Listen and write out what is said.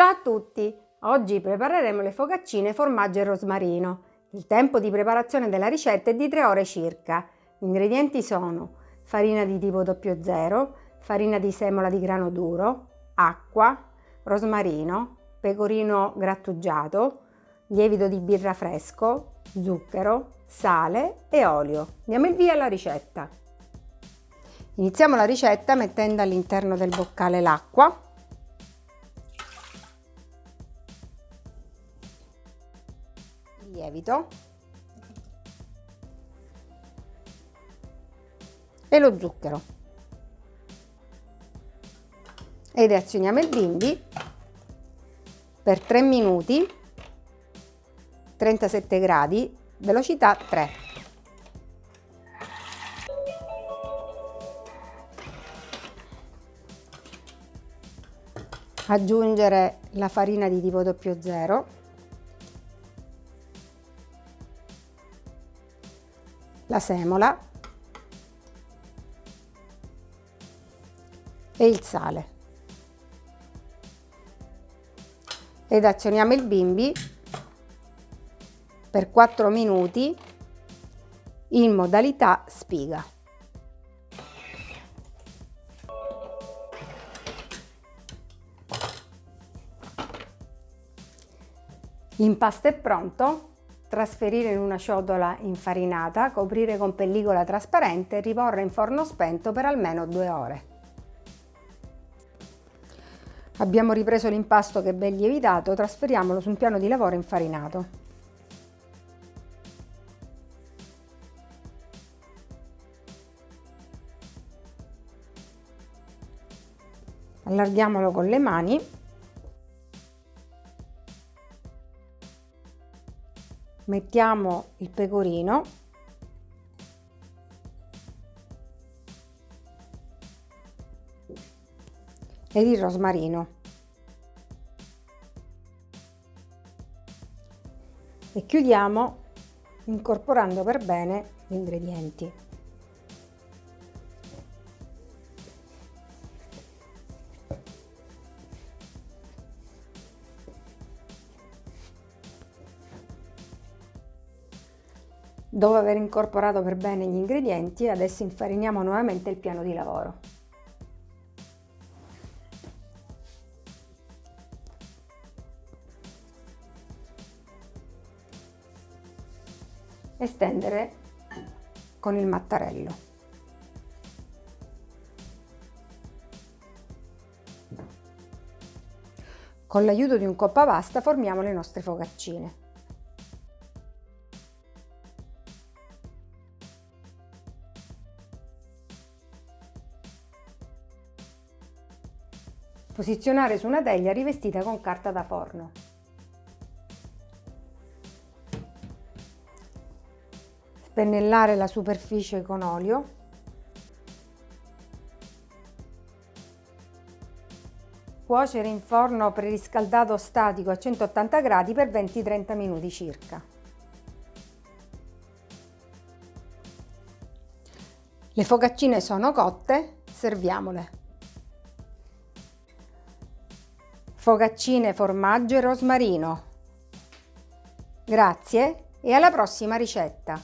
Ciao a tutti! Oggi prepareremo le focaccine formaggio e rosmarino. Il tempo di preparazione della ricetta è di 3 ore circa. Gli ingredienti sono farina di tipo 00, farina di semola di grano duro, acqua, rosmarino, pecorino grattugiato, lievito di birra fresco, zucchero, sale e olio. Diamo il via alla ricetta. Iniziamo la ricetta mettendo all'interno del boccale l'acqua lievito. E lo zucchero. Ed azioniamo il bimbi per 3 minuti 37 gradi velocità 3 aggiungere la farina di tipo 00 la semola e il sale ed azioniamo il bimbi per 4 minuti in modalità spiga. L'impasto è pronto, trasferire in una ciotola infarinata, coprire con pellicola trasparente e riporre in forno spento per almeno due ore. Abbiamo ripreso l'impasto che ben lievitato, trasferiamolo su un piano di lavoro infarinato. Allarghiamolo con le mani mettiamo il pecorino ed il rosmarino e chiudiamo incorporando per bene gli ingredienti. Dopo aver incorporato per bene gli ingredienti, adesso infariniamo nuovamente il piano di lavoro. E stendere con il mattarello. Con l'aiuto di un coppa pasta formiamo le nostre focaccine. Posizionare su una teglia rivestita con carta da forno. Spennellare la superficie con olio. Cuocere in forno preriscaldato statico a 180 gradi per 20-30 minuti circa. Le focaccine sono cotte, serviamole. Focaccine, formaggio e rosmarino. Grazie e alla prossima ricetta!